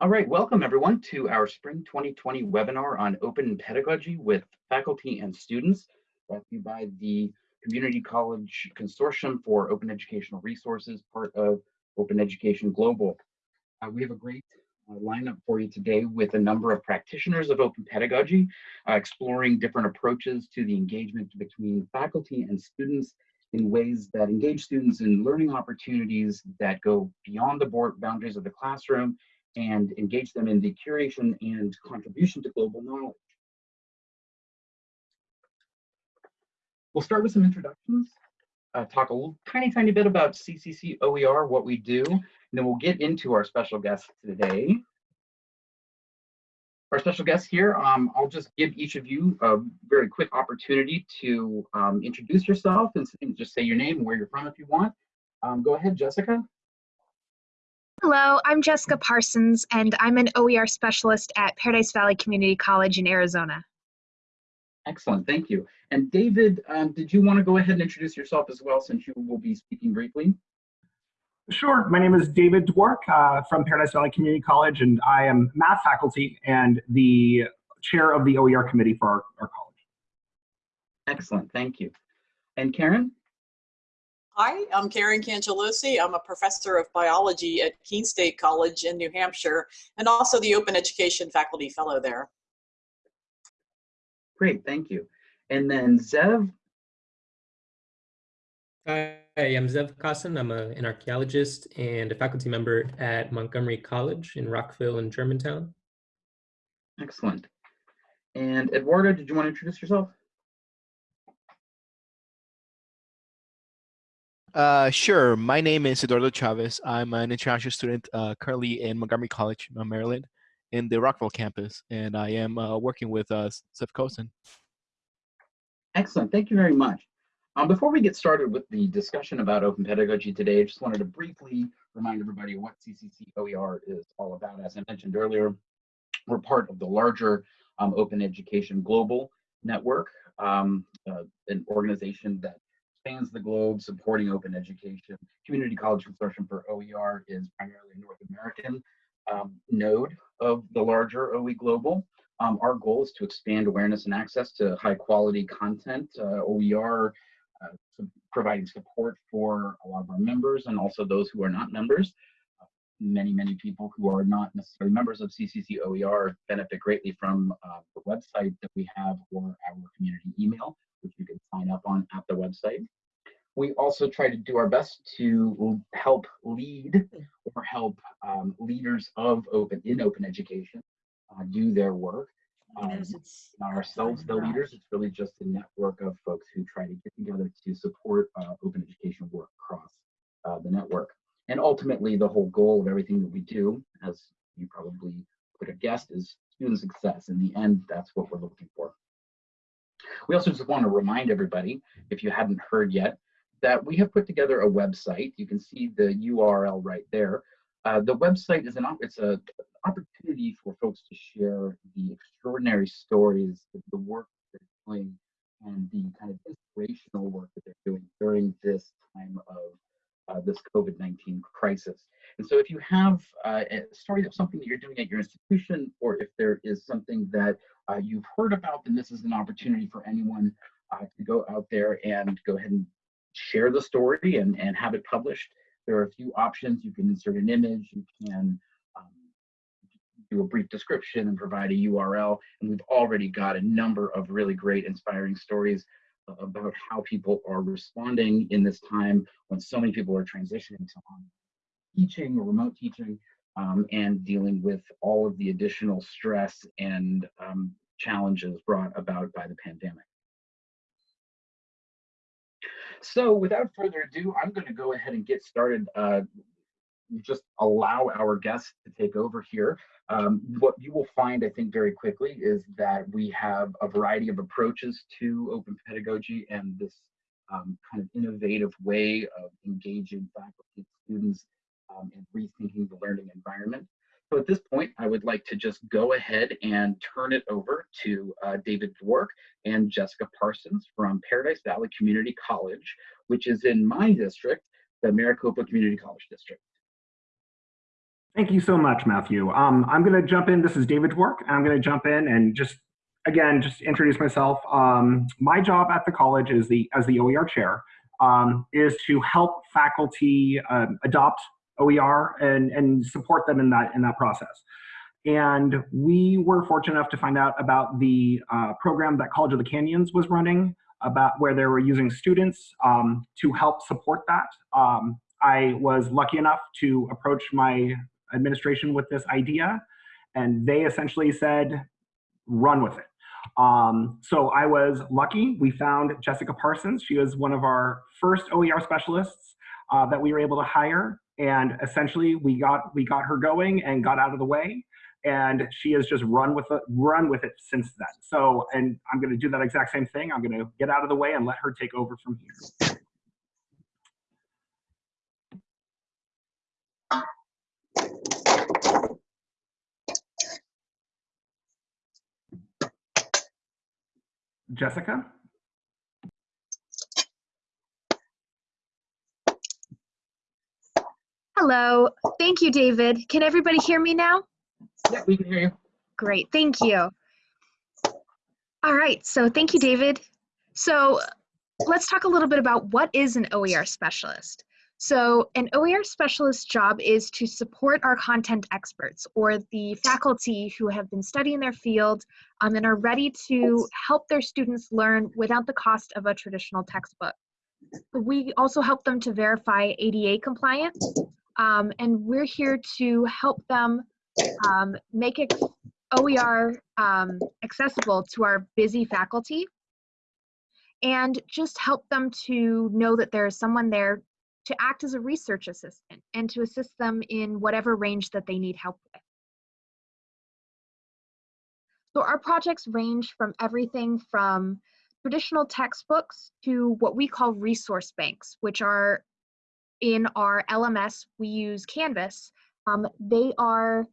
All right, welcome everyone to our Spring 2020 webinar on open pedagogy with faculty and students brought to you by the Community College Consortium for Open Educational Resources, part of Open Education Global. Uh, we have a great uh, lineup for you today with a number of practitioners of open pedagogy, uh, exploring different approaches to the engagement between faculty and students in ways that engage students in learning opportunities that go beyond the board boundaries of the classroom and engage them in the curation and contribution to global knowledge. We'll start with some introductions, uh, talk a little tiny, tiny bit about CCC OER, what we do, and then we'll get into our special guest today. Our special guest here, um, I'll just give each of you a very quick opportunity to um, introduce yourself and, and, just say your name and where you're from if you want. Um, go ahead, Jessica. Hello, I'm Jessica Parsons, and I'm an OER specialist at Paradise Valley Community College in Arizona. Excellent, thank you. And David, um, did you want to go ahead and introduce yourself as well, since you will be speaking briefly? Sure. My name is David Dwork uh, from Paradise Valley Community College, and I am math faculty and the chair of the OER committee for our, our college. Excellent, thank you. And Karen? Hi, I'm Karen Cangelosi. I'm a professor of biology at Keene State College in New Hampshire and also the Open Education Faculty Fellow there. Great, thank you. And then Zev? Hi, I'm Zev Cossin. I'm a, an archaeologist and a faculty member at Montgomery College in Rockville and Germantown. Excellent. And Eduardo, did you want to introduce yourself? Uh, sure. My name is Eduardo Chavez. I'm an international student uh, currently in Montgomery College, uh, Maryland, in the Rockville campus, and I am uh, working with uh, Zev Cossin. Excellent. Thank you very much. Um, before we get started with the discussion about open pedagogy today, I just wanted to briefly remind everybody what CCC OER is all about. As I mentioned earlier, we're part of the larger um, Open Education Global Network, um, uh, an organization that spans the globe supporting open education. Community College Consortium for OER is primarily a North American um, node of the larger OE Global. Um, our goal is to expand awareness and access to high quality content. Uh, OER uh, providing support for a lot of our members and also those who are not members. Many, many people who are not necessarily members of CCC OER benefit greatly from uh, the website that we have or our community email, which you can sign up on at the website we also try to do our best to help lead or help um, leaders of open in open education uh, do their work. Um, not ourselves the leaders, it's really just a network of folks who try to get together to support uh, open education work across uh, the network. And ultimately, the whole goal of everything that we do, as you probably could have guessed, is student success. In the end, that's what we're looking for. We also just want to remind everybody, if you hadn't heard yet, that we have put together a website. You can see the URL right there. Uh, the website is an it's a opportunity for folks to share the extraordinary stories, the work they're doing, and the kind of inspirational work that they're doing during this time of uh, this COVID-19 crisis. And so if you have uh, a story of something that you're doing at your institution, or if there is something that uh, you've heard about, then this is an opportunity for anyone uh, to go out there and go ahead and share the story and, and have it published. There are a few options. You can insert an image, you can um, do a brief description and provide a URL. And we've already got a number of really great inspiring stories about how people are responding in this time when so many people are transitioning to teaching or remote teaching um, and dealing with all of the additional stress and um, challenges brought about by the pandemic. So without further ado, I'm going to go ahead and get started. Uh, just allow our guests to take over here. Um, what you will find, I think, very quickly is that we have a variety of approaches to open pedagogy and this um, kind of innovative way of engaging faculty students um, and rethinking the learning environment. So at this point, I would like to just go ahead and turn it over to uh, David Dwork and Jessica Parsons from Paradise Valley Community College, which is in my district, the Maricopa Community College District. Thank you so much, Matthew. Um, I'm going to jump in. This is David Dwork. I'm going to jump in and just, again, just introduce myself. Um, my job at the college is the as the OER chair um, is to help faculty um, adopt OER and, and support them in that in that process. And we were fortunate enough to find out about the uh, program that College of the Canyons was running about where they were using students um, to help support that. Um, I was lucky enough to approach my administration with this idea, and they essentially said, run with it. Um, so I was lucky. We found Jessica Parsons. She was one of our first OER specialists uh, that we were able to hire, and essentially we got we got her going and got out of the way and she has just run with it run with it since then so and i'm going to do that exact same thing i'm going to get out of the way and let her take over from here jessica Hello. Thank you, David. Can everybody hear me now? Yeah, we can hear you. Great. Thank you. All right. So thank you, David. So let's talk a little bit about what is an OER specialist. So an OER specialist job is to support our content experts or the faculty who have been studying their field um, and are ready to help their students learn without the cost of a traditional textbook. We also help them to verify ADA compliance um, and we're here to help them um, make OER um, accessible to our busy faculty and just help them to know that there is someone there to act as a research assistant and to assist them in whatever range that they need help with. So our projects range from everything from traditional textbooks to what we call resource banks, which are in our LMS, we use Canvas. Um, they are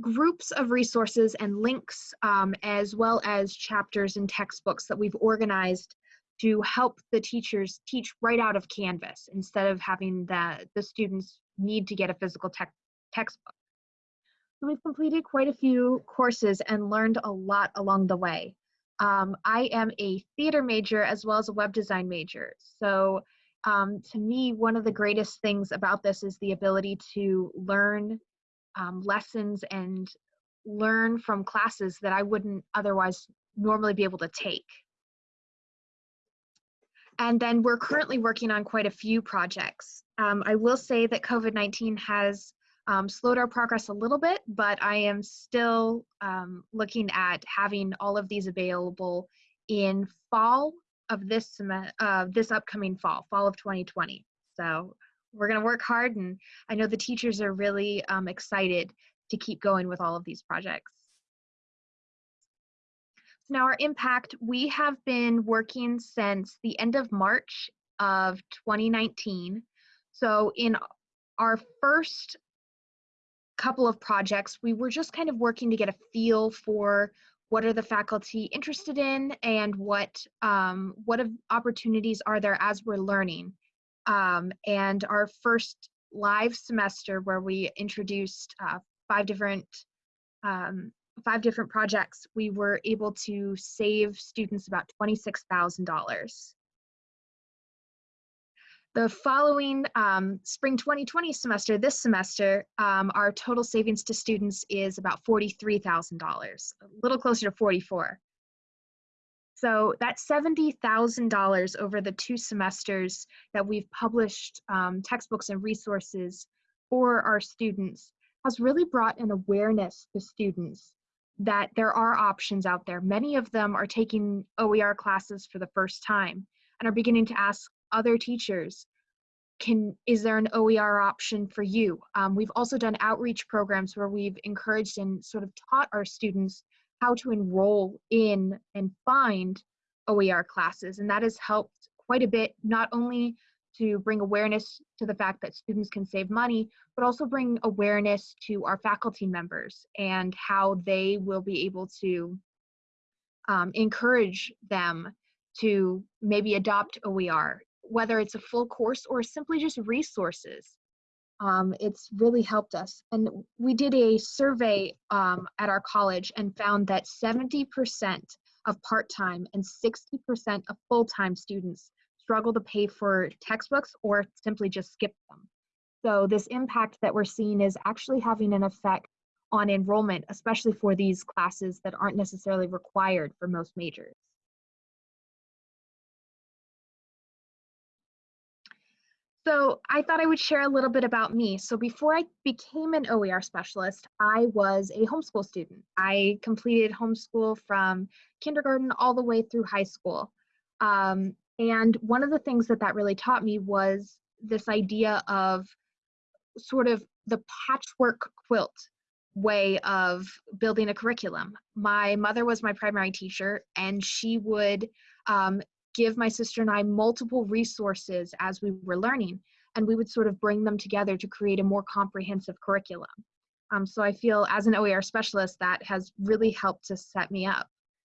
groups of resources and links, um, as well as chapters and textbooks that we've organized to help the teachers teach right out of Canvas instead of having the, the students need to get a physical te textbook. So we've completed quite a few courses and learned a lot along the way. Um, I am a theater major as well as a web design major. So um, to me, one of the greatest things about this is the ability to learn um, lessons and learn from classes that I wouldn't otherwise normally be able to take. And then we're currently working on quite a few projects. Um, I will say that COVID-19 has um, slowed our progress a little bit, but I am still um, looking at having all of these available in fall of this uh, this upcoming fall, fall of 2020. So we're going to work hard, and I know the teachers are really um, excited to keep going with all of these projects. Now our impact, we have been working since the end of March of 2019. So in our first couple of projects, we were just kind of working to get a feel for what are the faculty interested in and what um, what opportunities are there as we're learning um, and our first live semester where we introduced uh, five different um, five different projects we were able to save students about $26000 the following um, spring 2020 semester, this semester, um, our total savings to students is about $43,000, a little closer to 44. So that $70,000 over the two semesters that we've published um, textbooks and resources for our students has really brought an awareness to students that there are options out there. Many of them are taking OER classes for the first time and are beginning to ask other teachers can is there an oer option for you um, we've also done outreach programs where we've encouraged and sort of taught our students how to enroll in and find oer classes and that has helped quite a bit not only to bring awareness to the fact that students can save money but also bring awareness to our faculty members and how they will be able to um, encourage them to maybe adopt OER whether it's a full course or simply just resources. Um, it's really helped us. And we did a survey um, at our college and found that 70% of part-time and 60% of full-time students struggle to pay for textbooks or simply just skip them. So this impact that we're seeing is actually having an effect on enrollment, especially for these classes that aren't necessarily required for most majors. So I thought I would share a little bit about me. So before I became an OER specialist, I was a homeschool student. I completed homeschool from kindergarten all the way through high school. Um, and one of the things that that really taught me was this idea of sort of the patchwork quilt way of building a curriculum. My mother was my primary teacher, and she would um, give my sister and I multiple resources as we were learning, and we would sort of bring them together to create a more comprehensive curriculum. Um, so I feel as an OER specialist, that has really helped to set me up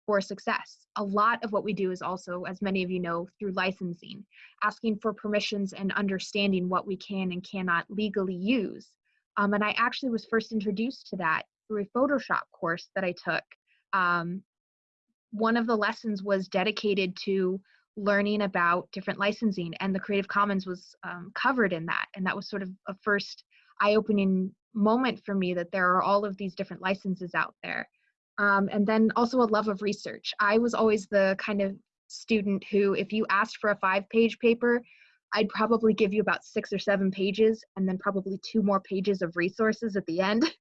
for success. A lot of what we do is also, as many of you know, through licensing, asking for permissions and understanding what we can and cannot legally use. Um, and I actually was first introduced to that through a Photoshop course that I took um, one of the lessons was dedicated to learning about different licensing and the creative commons was um, covered in that and that was sort of a first eye-opening moment for me that there are all of these different licenses out there um, and then also a love of research. I was always the kind of student who if you asked for a five page paper i'd probably give you about six or seven pages and then probably two more pages of resources at the end.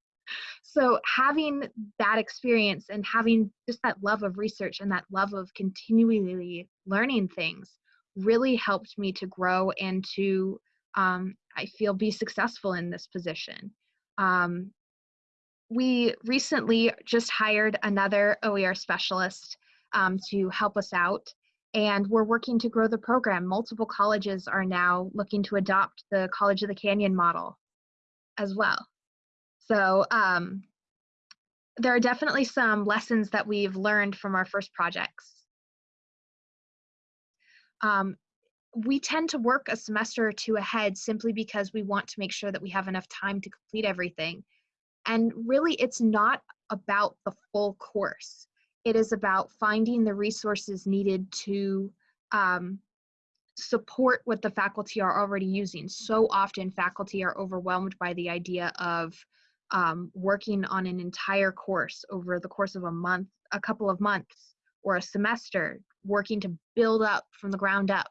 So having that experience and having just that love of research and that love of continually learning things really helped me to grow and to um, i feel be successful in this position. Um, we recently just hired another oer specialist um, to help us out and we're working to grow the program multiple colleges are now looking to adopt the college of the canyon model as well so um, there are definitely some lessons that we've learned from our first projects. Um, we tend to work a semester or two ahead simply because we want to make sure that we have enough time to complete everything. And really, it's not about the full course. It is about finding the resources needed to um, support what the faculty are already using. So often faculty are overwhelmed by the idea of um, working on an entire course over the course of a month, a couple of months, or a semester, working to build up from the ground up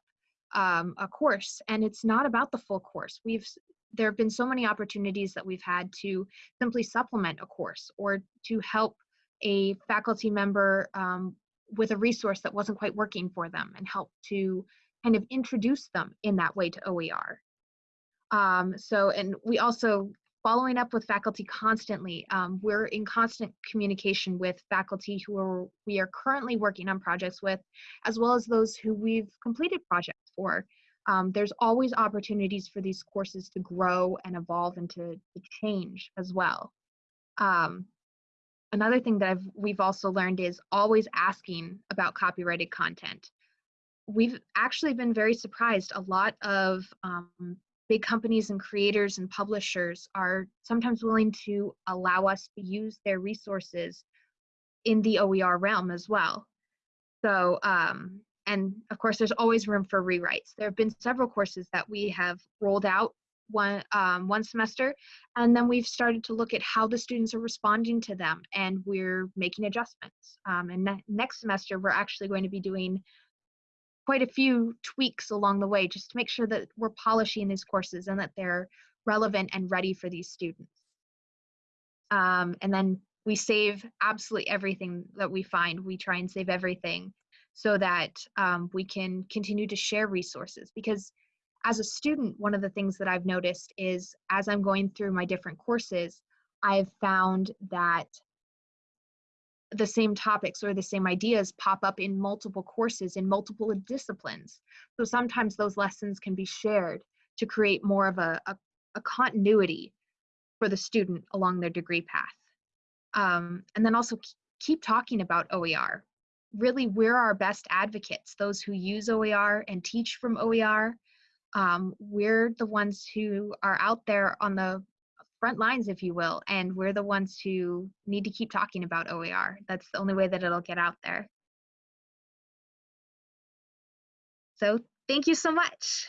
um, a course. And it's not about the full course. We've there have been so many opportunities that we've had to simply supplement a course or to help a faculty member um, with a resource that wasn't quite working for them and help to kind of introduce them in that way to OER. Um, so, and we also following up with faculty constantly. Um, we're in constant communication with faculty who are, we are currently working on projects with, as well as those who we've completed projects for. Um, there's always opportunities for these courses to grow and evolve and to, to change as well. Um, another thing that I've, we've also learned is always asking about copyrighted content. We've actually been very surprised. A lot of um, big companies and creators and publishers are sometimes willing to allow us to use their resources in the OER realm as well. So, um, and of course, there's always room for rewrites. There have been several courses that we have rolled out one um, one semester, and then we've started to look at how the students are responding to them, and we're making adjustments. Um, and ne next semester, we're actually going to be doing quite a few tweaks along the way just to make sure that we're polishing these courses and that they're relevant and ready for these students. Um, and then we save absolutely everything that we find. We try and save everything so that um, we can continue to share resources because as a student, one of the things that I've noticed is as I'm going through my different courses, I've found that the same topics or the same ideas pop up in multiple courses in multiple disciplines. So sometimes those lessons can be shared to create more of a, a, a continuity for the student along their degree path. Um, and then also keep talking about OER. Really, we're our best advocates, those who use OER and teach from OER. um, we're the ones who are out there on the front lines, if you will, and we're the ones who need to keep talking about OER. That's the only way that it'll get out there. So thank you so much.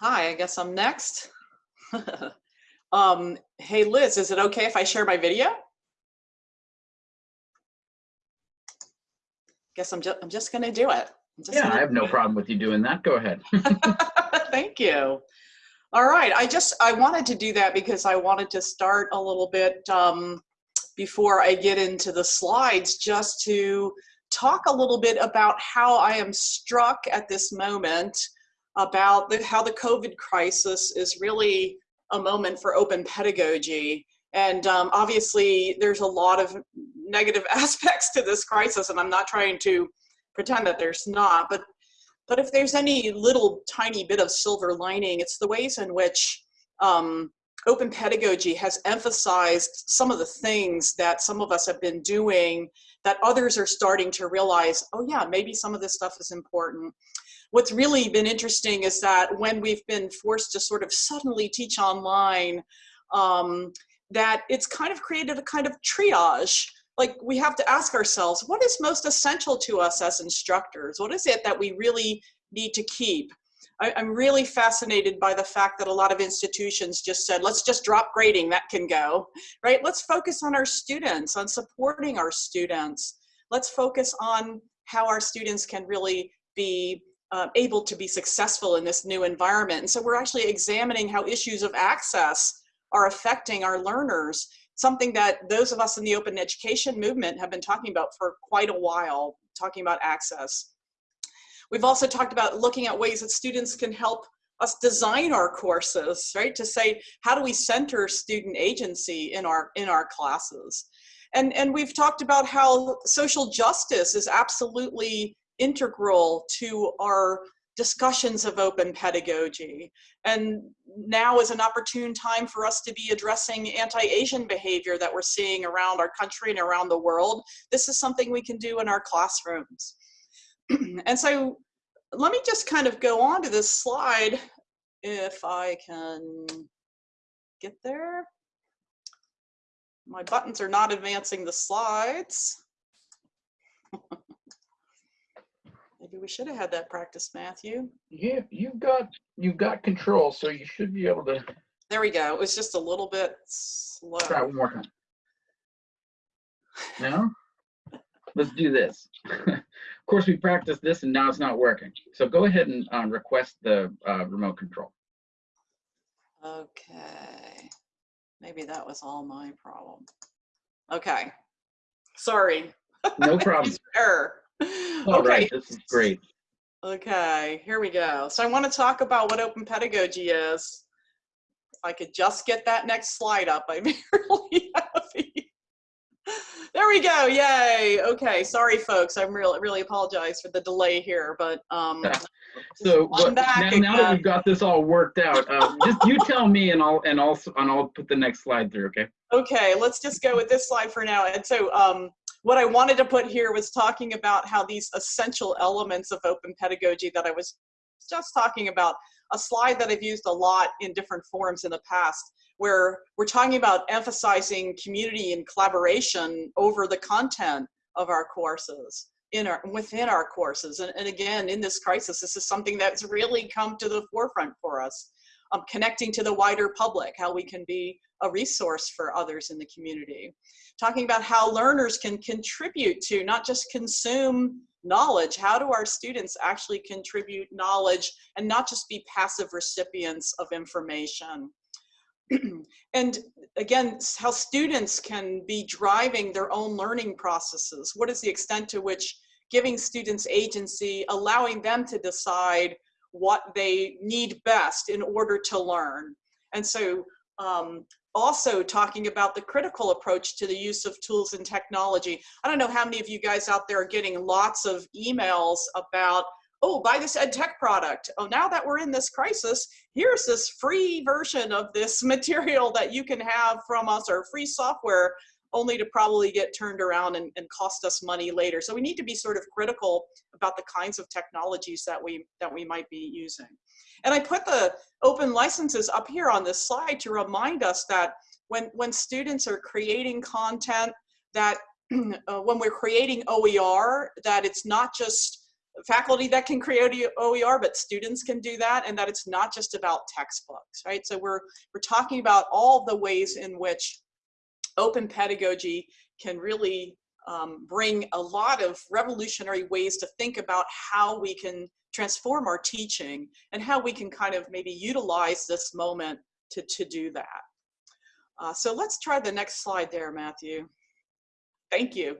Hi, I guess I'm next. um, hey, Liz, is it okay if I share my video? Guess I'm just I'm just gonna do it. Yeah, I have no problem with you doing that. Go ahead. Thank you. All right, I just I wanted to do that because I wanted to start a little bit um, before I get into the slides, just to talk a little bit about how I am struck at this moment about the, how the COVID crisis is really a moment for open pedagogy. And um, obviously, there's a lot of negative aspects to this crisis, and I'm not trying to pretend that there's not, but but if there's any little tiny bit of silver lining, it's the ways in which um, open pedagogy has emphasized some of the things that some of us have been doing that others are starting to realize, oh yeah, maybe some of this stuff is important. What's really been interesting is that when we've been forced to sort of suddenly teach online, um, that it's kind of created a kind of triage. Like we have to ask ourselves what is most essential to us as instructors? What is it that we really need to keep? I, am really fascinated by the fact that a lot of institutions just said let's just drop grading that can go right? Let's focus on our students on supporting our students. Let's focus on how our students can really be uh, able to be successful in this new environment and so we're actually examining how issues of access are affecting our learners something that those of us in the open education movement have been talking about for quite a while, talking about access. We've also talked about looking at ways that students can help us design our courses, right? To say, how do we center student agency in our, in our classes? And, and we've talked about how social justice is absolutely integral to our discussions of open pedagogy. And now is an opportune time for us to be addressing anti-Asian behavior that we're seeing around our country and around the world. This is something we can do in our classrooms. and so let me just kind of go on to this slide if I can get there. My buttons are not advancing the slides. Maybe we should have had that practice, Matthew. Yeah, you've got you've got control, so you should be able to There we go. It was just a little bit slow. try one more time. No? Let's do this. of course, we practiced this and now it's not working. So go ahead and um, request the uh, remote control. Okay. Maybe that was all my problem. Okay. Sorry. No problem. Error. All okay. right, this is great. Okay, here we go. So I want to talk about what open pedagogy is. If I could just get that next slide up, I'd be really happy. There we go, yay. Okay, sorry folks, I'm really, really apologize for the delay here, but um, So I'm back now, now that we've got this all worked out, um, just you tell me and I'll and I'll and I'll put the next slide through. Okay. Okay, let's just go with this slide for now. And so um, what I wanted to put here was talking about how these essential elements of open pedagogy that I was just talking about, a slide that I've used a lot in different forums in the past, where we're talking about emphasizing community and collaboration over the content of our courses in our within our courses. And, and again in this crisis this is something that's really come to the forefront for us um, connecting to the wider public how we can be a resource for others in the community talking about how learners can contribute to not just consume knowledge how do our students actually contribute knowledge and not just be passive recipients of information and again, how students can be driving their own learning processes. What is the extent to which giving students agency, allowing them to decide what they need best in order to learn. And so um, also talking about the critical approach to the use of tools and technology. I don't know how many of you guys out there are getting lots of emails about oh, buy this ed tech product. Oh, now that we're in this crisis, here's this free version of this material that you can have from us or free software. Only to probably get turned around and, and cost us money later. So we need to be sort of critical about the kinds of technologies that we, that we might be using. And I put the open licenses up here on this slide to remind us that when, when students are creating content that uh, when we're creating OER, that it's not just faculty that can create OER, but students can do that, and that it's not just about textbooks, right? So we're, we're talking about all the ways in which open pedagogy can really um, bring a lot of revolutionary ways to think about how we can transform our teaching and how we can kind of maybe utilize this moment to, to do that. Uh, so let's try the next slide there, Matthew. Thank you.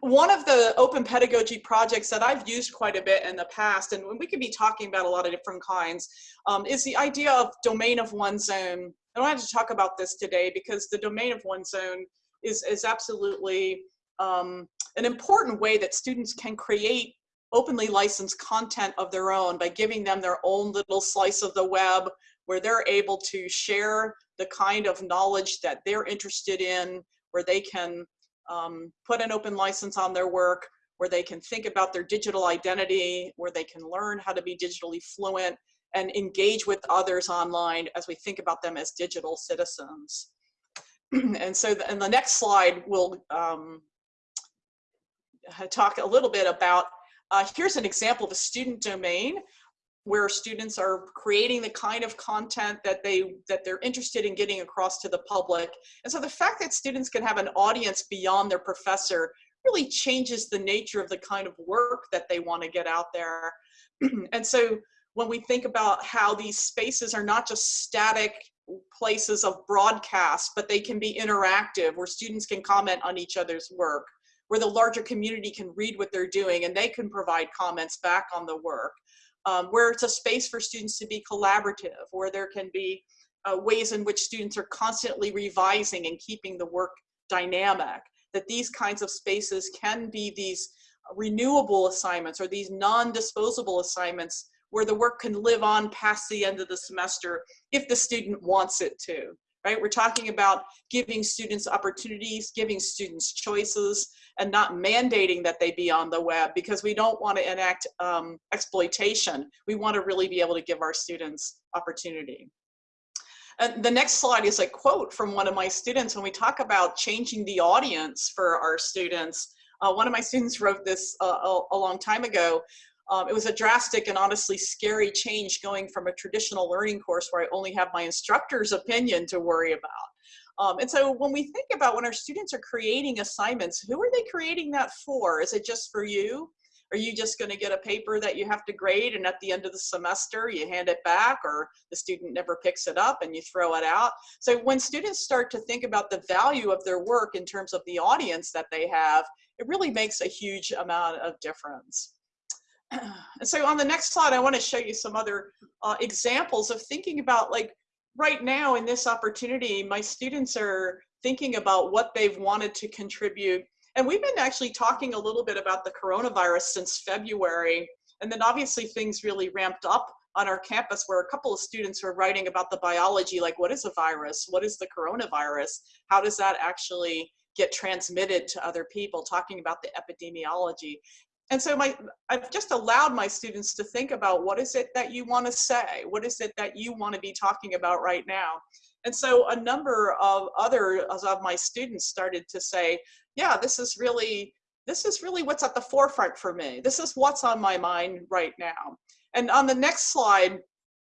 One of the open pedagogy projects that I've used quite a bit in the past, and we could be talking about a lot of different kinds, um, is the idea of domain of one's own. I wanted to talk about this today because the domain of one's own is, is absolutely um, an important way that students can create openly licensed content of their own by giving them their own little slice of the web where they're able to share the kind of knowledge that they're interested in, where they can um, put an open license on their work, where they can think about their digital identity, where they can learn how to be digitally fluent and engage with others online as we think about them as digital citizens. and so the, in the next slide, we'll um, talk a little bit about, uh, here's an example of a student domain where students are creating the kind of content that they that they're interested in getting across to the public and so the fact that students can have an audience beyond their professor really changes the nature of the kind of work that they want to get out there and so when we think about how these spaces are not just static places of broadcast but they can be interactive where students can comment on each other's work where the larger community can read what they're doing and they can provide comments back on the work um, where it's a space for students to be collaborative, where there can be uh, ways in which students are constantly revising and keeping the work dynamic, that these kinds of spaces can be these renewable assignments or these non-disposable assignments where the work can live on past the end of the semester if the student wants it to, right? We're talking about giving students opportunities, giving students choices, and not mandating that they be on the web because we don't want to enact um, exploitation. We want to really be able to give our students opportunity. And the next slide is a quote from one of my students when we talk about changing the audience for our students. Uh, one of my students wrote this uh, a, a, long time ago. Um, it was a drastic and honestly scary change going from a traditional learning course where I only have my instructor's opinion to worry about um, and so when we think about when our students are creating assignments, who are they creating that for? Is it just for you? Are you just going to get a paper that you have to grade and at the end of the semester you hand it back or the student never picks it up and you throw it out? So when students start to think about the value of their work in terms of the audience that they have, it really makes a huge amount of difference. And so on the next slide, I want to show you some other uh, examples of thinking about like right now in this opportunity, my students are thinking about what they've wanted to contribute. And we've been actually talking a little bit about the coronavirus since February. And then obviously things really ramped up on our campus where a couple of students were writing about the biology, like what is a virus? What is the coronavirus? How does that actually get transmitted to other people, talking about the epidemiology and so my i've just allowed my students to think about what is it that you want to say? What is it that you want to be talking about right now? And so a number of other of my students started to say yeah this is really this is really what's at the forefront for me. This is what's on my mind right now. And on the next slide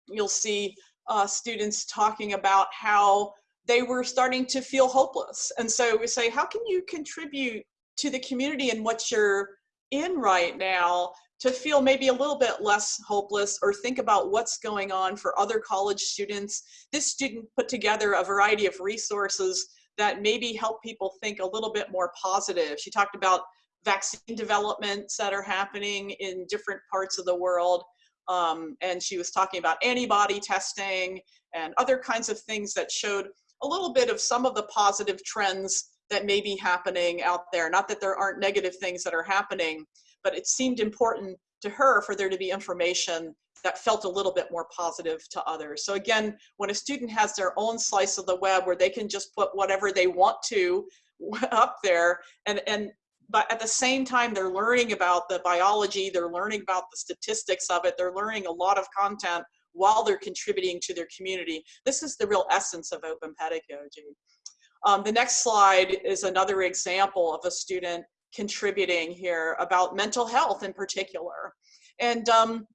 you'll see uh, students talking about how they were starting to feel hopeless. And so we say how can you contribute to the community and what you're in right now to feel maybe a little bit less hopeless or think about what's going on for other college students. This student put together a variety of resources that maybe help people think a little bit more positive. She talked about vaccine developments that are happening in different parts of the world. Um, and she was talking about antibody testing and other kinds of things that showed a little bit of some of the positive trends that may be happening out there. Not that there aren't negative things that are happening, but it seemed important to her for there to be information that felt a little bit more positive to others. So again, when a student has their own slice of the web where they can just put whatever they want to, up there and and but at the same time they're learning about the biology they're learning about the statistics of it they're learning a lot of content while they're contributing to their community this is the real essence of open pedagogy um, the next slide is another example of a student contributing here about mental health in particular and um,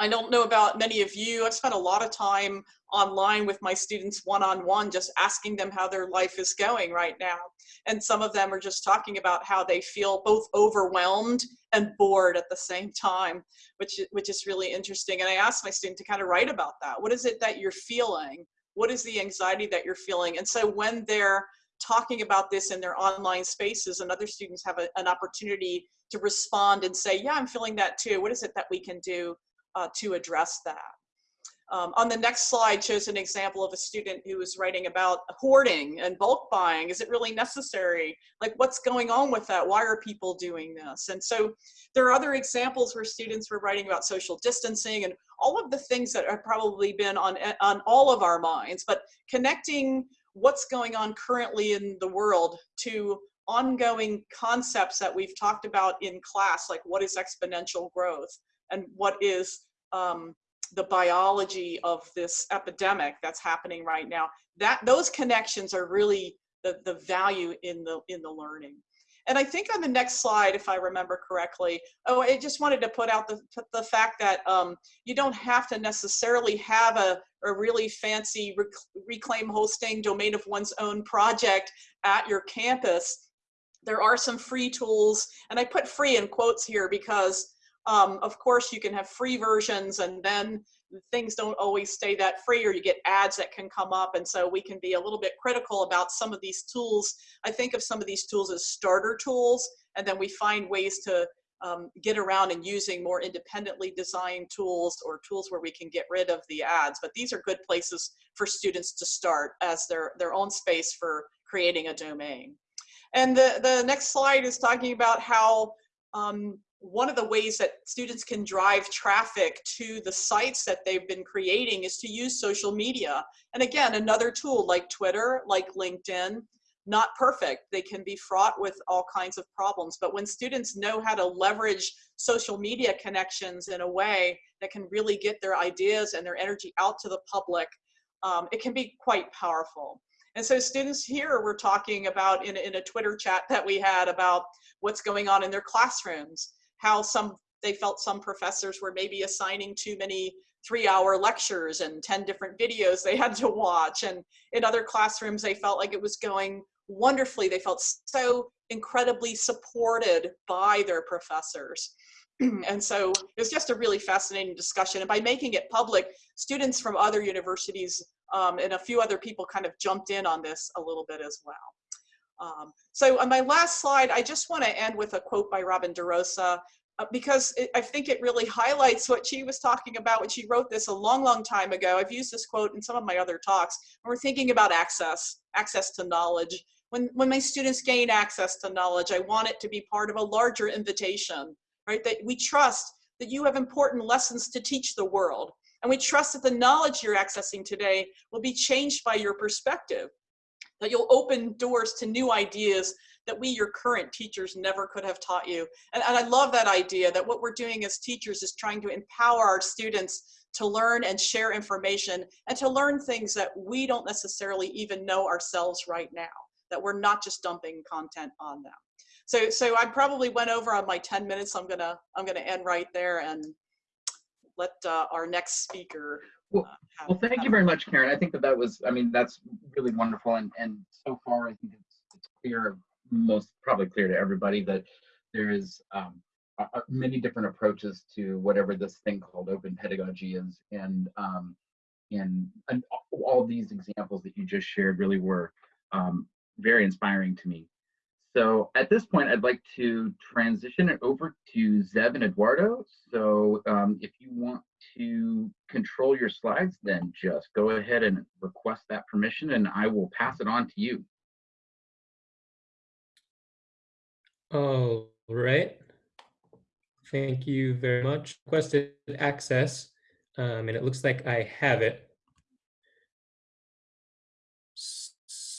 I don't know about many of you. I've spent a lot of time online with my students one-on-one, -on -one, just asking them how their life is going right now. And some of them are just talking about how they feel both overwhelmed and bored at the same time, which, which is really interesting. And I asked my student to kind of write about that. What is it that you're feeling? What is the anxiety that you're feeling? And so when they're talking about this in their online spaces and other students have a, an opportunity to respond and say, yeah, I'm feeling that too. What is it that we can do uh, to address that. Um, on the next slide shows an example of a student who was writing about hoarding and bulk buying. Is it really necessary? Like what's going on with that? Why are people doing this? And so there are other examples where students were writing about social distancing and all of the things that have probably been on, on all of our minds, but connecting what's going on currently in the world to ongoing concepts that we've talked about in class, like what is exponential growth? and what is um, the biology of this epidemic that's happening right now. That those connections are really the, the value in the in the learning. And I think on the next slide, if I remember correctly, oh, I just wanted to put out the, the fact that um, you don't have to necessarily have a, a really fancy rec reclaim hosting domain of one's own project at your campus. There are some free tools, and I put free in quotes here because um, of course, you can have free versions and then things don't always stay that free or you get ads that can come up. And so we can be a little bit critical about some of these tools. I think of some of these tools as starter tools, and then we find ways to um, get around and using more independently designed tools or tools where we can get rid of the ads. But these are good places for students to start as their, their own space for creating a domain. And the, the next slide is talking about how um, one of the ways that students can drive traffic to the sites that they've been creating is to use social media. And again, another tool like Twitter, like LinkedIn, not perfect. They can be fraught with all kinds of problems. But when students know how to leverage social media connections in a way that can really get their ideas and their energy out to the public, um, it can be quite powerful. And so students here were talking about in, in a Twitter chat that we had about what's going on in their classrooms how some they felt some professors were maybe assigning too many three hour lectures and 10 different videos they had to watch. And in other classrooms, they felt like it was going wonderfully. They felt so incredibly supported by their professors. and so it was just a really fascinating discussion. And by making it public, students from other universities um, and a few other people kind of jumped in on this a little bit as well. Um, so on my last slide, I just want to end with a quote by Robin DeRosa uh, because it, I think it really highlights what she was talking about when she wrote this a long, long time ago. I've used this quote in some of my other talks. When we're thinking about access, access to knowledge. When, when my students gain access to knowledge, I want it to be part of a larger invitation, right? That we trust that you have important lessons to teach the world. And we trust that the knowledge you're accessing today will be changed by your perspective that you'll open doors to new ideas that we, your current teachers, never could have taught you. And, and I love that idea that what we're doing as teachers is trying to empower our students to learn and share information and to learn things that we don't necessarily even know ourselves right now, that we're not just dumping content on them. So, so I probably went over on my 10 minutes. I'm gonna, I'm gonna end right there and let uh, our next speaker well, uh, well, thank you very much, Karen. I think that that was, I mean, that's really wonderful. And, and so far, I think it's, it's clear, most probably clear to everybody that there is um, many different approaches to whatever this thing called open pedagogy is. And, um, and, and all these examples that you just shared really were um, very inspiring to me. So at this point, I'd like to transition it over to Zev and Eduardo. So um, if you want to control your slides, then just go ahead and request that permission and I will pass it on to you. All right. Thank you very much. Requested access, um, and it looks like I have it.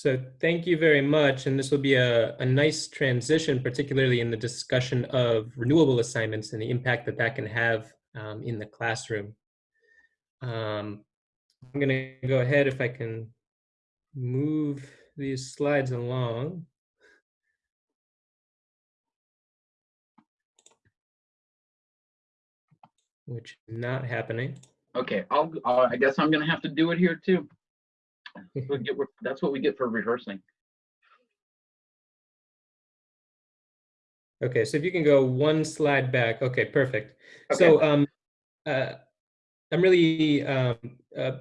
So thank you very much. And this will be a, a nice transition, particularly in the discussion of renewable assignments and the impact that that can have um, in the classroom. Um, I'm going to go ahead if I can move these slides along. Which is not happening. Okay, I'll, I'll- I guess I'm gonna have to do it here too. Get- That's what we get for rehearsing. Okay, so if you can go one slide back. Okay, perfect. So um, uh, I'm really um, uh,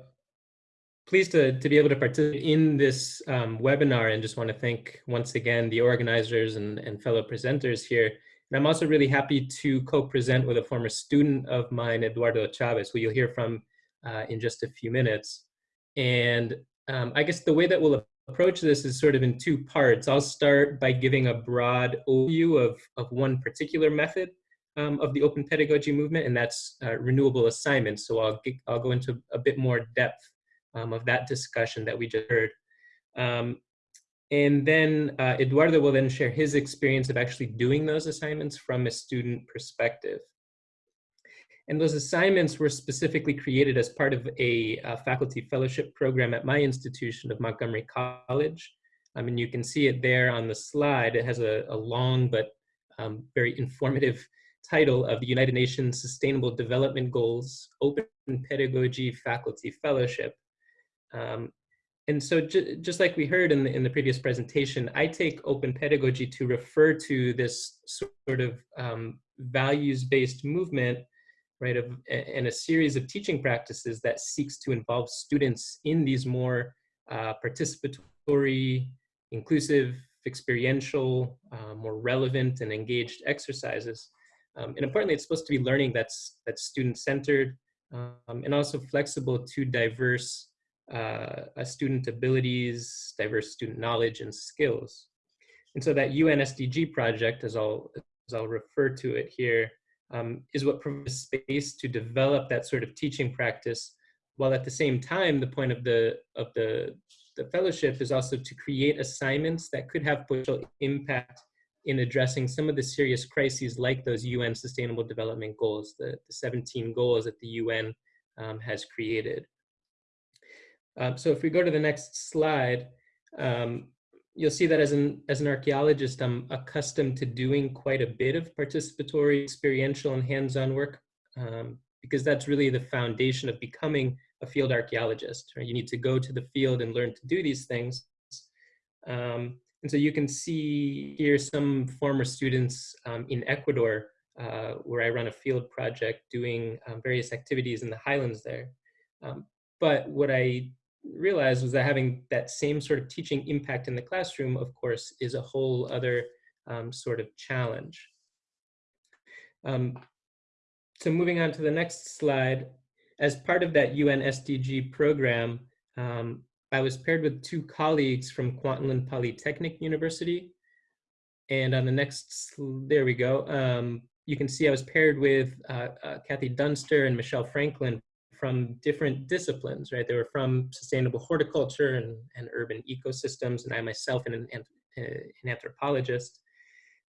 pleased to, to be able to participate in this um, webinar and just want to thank once again the organizers and, and fellow presenters here. And I'm also really happy to co-present with a former student of mine, Eduardo Chavez, who you'll hear from uh, in just a few minutes. And um, I guess the way that we'll approach this is sort of in two parts. I'll start by giving a broad overview of, of one particular method um, of the open pedagogy movement, and that's uh, renewable assignments. So I'll, get, I'll go into a bit more depth um, of that discussion that we just heard. Um, and then uh, Eduardo will then share his experience of actually doing those assignments from a student perspective. And those assignments were specifically created as part of a, a faculty fellowship program at my institution of Montgomery College. I mean, you can see it there on the slide. It has a, a long but um, very informative title of the United Nations Sustainable Development Goals Open Pedagogy Faculty Fellowship. Um, and so ju just like we heard in the, in the previous presentation, I take open pedagogy to refer to this sort of um, values-based movement right, of, and a series of teaching practices that seeks to involve students in these more uh, participatory, inclusive, experiential, uh, more relevant and engaged exercises. Um, and importantly, it's supposed to be learning that's, that's student-centered um, and also flexible to diverse uh, student abilities, diverse student knowledge and skills. And so that UN SDG project, as I'll, as I'll refer to it here, um, is what provides space to develop that sort of teaching practice, while at the same time, the point of the, of the, the fellowship is also to create assignments that could have potential impact in addressing some of the serious crises like those UN Sustainable Development Goals, the, the 17 goals that the UN um, has created. Um, so if we go to the next slide, um, you'll see that as an, as an archaeologist, I'm accustomed to doing quite a bit of participatory, experiential, and hands-on work, um, because that's really the foundation of becoming a field archaeologist. Right? You need to go to the field and learn to do these things. Um, and so you can see here some former students um, in Ecuador, uh, where I run a field project doing um, various activities in the highlands there. Um, but what I realized was that having that same sort of teaching impact in the classroom, of course, is a whole other um, sort of challenge. Um, so moving on to the next slide, as part of that UN SDG program, um, I was paired with two colleagues from Kwantlen Polytechnic University. And on the next, there we go. Um, you can see I was paired with uh, uh, Kathy Dunster and Michelle Franklin from different disciplines, right? They were from sustainable horticulture and, and urban ecosystems, and I myself am an, an anthropologist.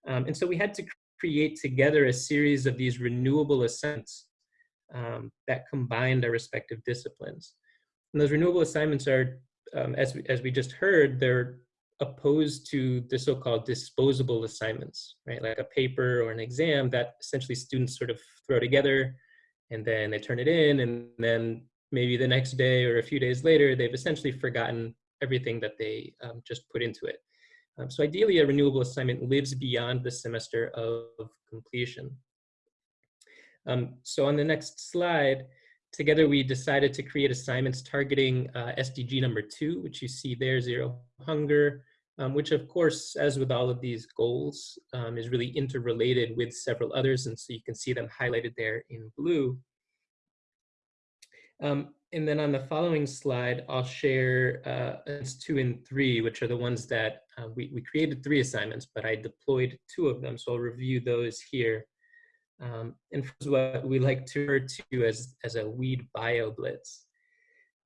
Um, and so we had to create together a series of these renewable assignments um, that combined our respective disciplines. And those renewable assignments are, um, as, we, as we just heard, they're opposed to the so-called disposable assignments, right? Like a paper or an exam that essentially students sort of throw together and then they turn it in and then maybe the next day or a few days later, they've essentially forgotten everything that they um, just put into it. Um, so ideally, a renewable assignment lives beyond the semester of completion. Um, so on the next slide, together we decided to create assignments targeting uh, SDG number two, which you see there, zero hunger, um, which of course, as with all of these goals, um, is really interrelated with several others. And so you can see them highlighted there in blue. Um, and then on the following slide, I'll share uh, two and three, which are the ones that uh, we, we created three assignments, but I deployed two of them. So I'll review those here. Um, and what we like to refer to as, as a weed bio blitz.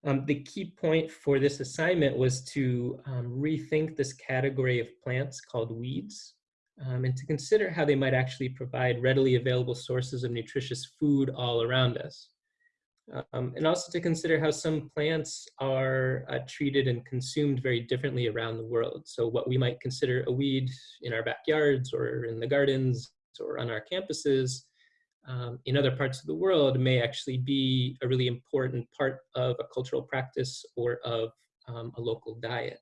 Um, the key point for this assignment was to um, rethink this category of plants called weeds um, and to consider how they might actually provide readily available sources of nutritious food all around us. Um, and also to consider how some plants are uh, treated and consumed very differently around the world. So what we might consider a weed in our backyards or in the gardens or on our campuses um, in other parts of the world may actually be a really important part of a cultural practice or of um, a local diet.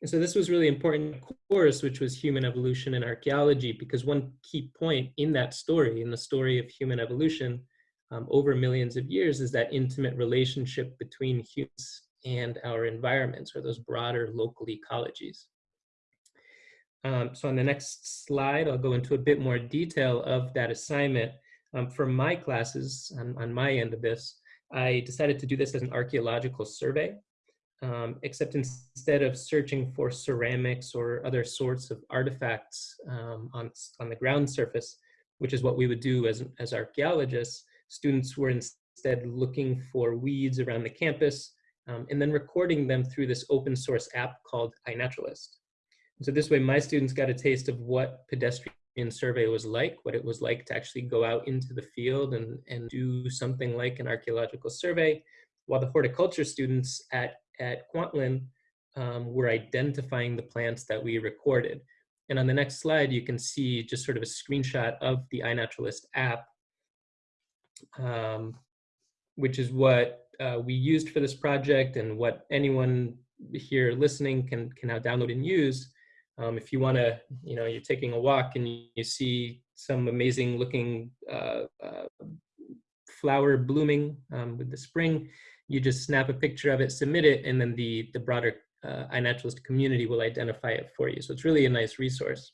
And so this was really important course, which was human evolution and archaeology, because one key point in that story, in the story of human evolution um, over millions of years, is that intimate relationship between humans and our environments, or those broader local ecologies. Um, so on the next slide, I'll go into a bit more detail of that assignment. Um, for my classes, on, on my end of this, I decided to do this as an archaeological survey, um, except instead of searching for ceramics or other sorts of artifacts um, on, on the ground surface, which is what we would do as, as archaeologists, students were instead looking for weeds around the campus um, and then recording them through this open source app called iNaturalist. So this way my students got a taste of what pedestrian survey was like, what it was like to actually go out into the field and, and do something like an archaeological survey, while the horticulture students at, at Kwantlen um, were identifying the plants that we recorded. And on the next slide, you can see just sort of a screenshot of the iNaturalist app, um, which is what uh, we used for this project and what anyone here listening can, can now download and use. Um, if you want to, you know, you're taking a walk and you, you see some amazing looking uh, uh, flower blooming um, with the spring, you just snap a picture of it, submit it, and then the, the broader uh, iNaturalist community will identify it for you. So it's really a nice resource.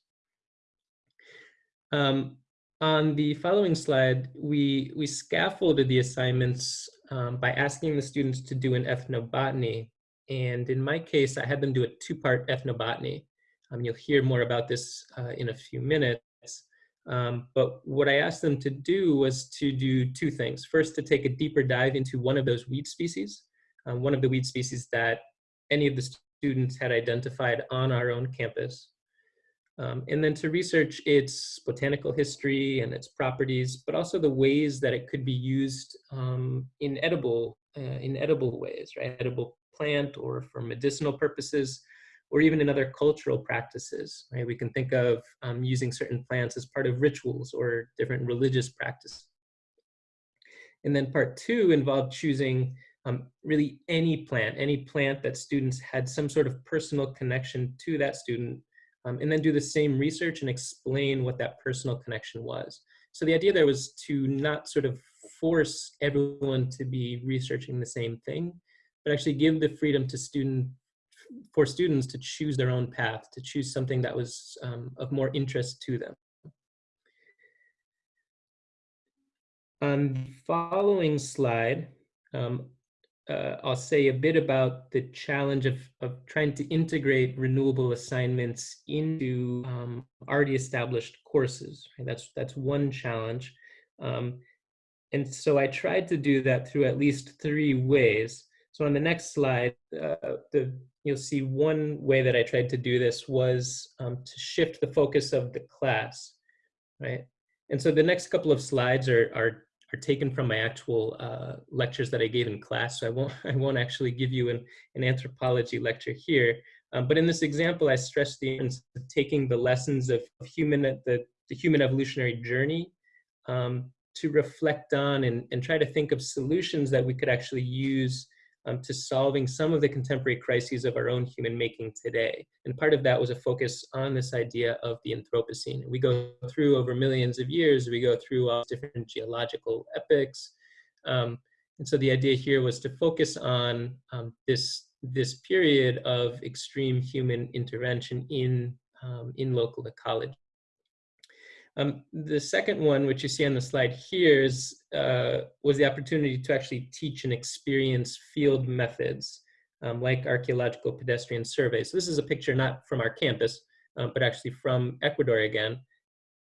Um, on the following slide, we, we scaffolded the assignments um, by asking the students to do an ethnobotany. And in my case, I had them do a two-part ethnobotany. Um, you'll hear more about this uh, in a few minutes. Um, but what I asked them to do was to do two things. First, to take a deeper dive into one of those weed species, um, one of the weed species that any of the students had identified on our own campus. Um, and then to research its botanical history and its properties, but also the ways that it could be used um, in edible, uh, in edible ways, right? Edible plant or for medicinal purposes, or even in other cultural practices. Right? We can think of um, using certain plants as part of rituals or different religious practices. And then part two involved choosing um, really any plant, any plant that students had some sort of personal connection to that student, um, and then do the same research and explain what that personal connection was. So the idea there was to not sort of force everyone to be researching the same thing, but actually give the freedom to student for students to choose their own path, to choose something that was um, of more interest to them. On the following slide, um, uh, I'll say a bit about the challenge of, of trying to integrate renewable assignments into um, already established courses. That's, that's one challenge. Um, and so I tried to do that through at least three ways. So on the next slide, uh, the you'll see one way that I tried to do this was um, to shift the focus of the class, right? And so the next couple of slides are, are, are taken from my actual uh, lectures that I gave in class. So I won't, I won't actually give you an, an anthropology lecture here. Um, but in this example, I stress the importance of taking the lessons of, of human, the, the human evolutionary journey um, to reflect on and, and try to think of solutions that we could actually use um, to solving some of the contemporary crises of our own human making today. And part of that was a focus on this idea of the Anthropocene. We go through over millions of years, we go through all different geological epochs. Um, and so the idea here was to focus on um, this, this period of extreme human intervention in, um, in local ecology. Um, the second one, which you see on the slide here, is, uh, was the opportunity to actually teach and experience field methods um, like archaeological pedestrian surveys. So this is a picture not from our campus, um, but actually from Ecuador again.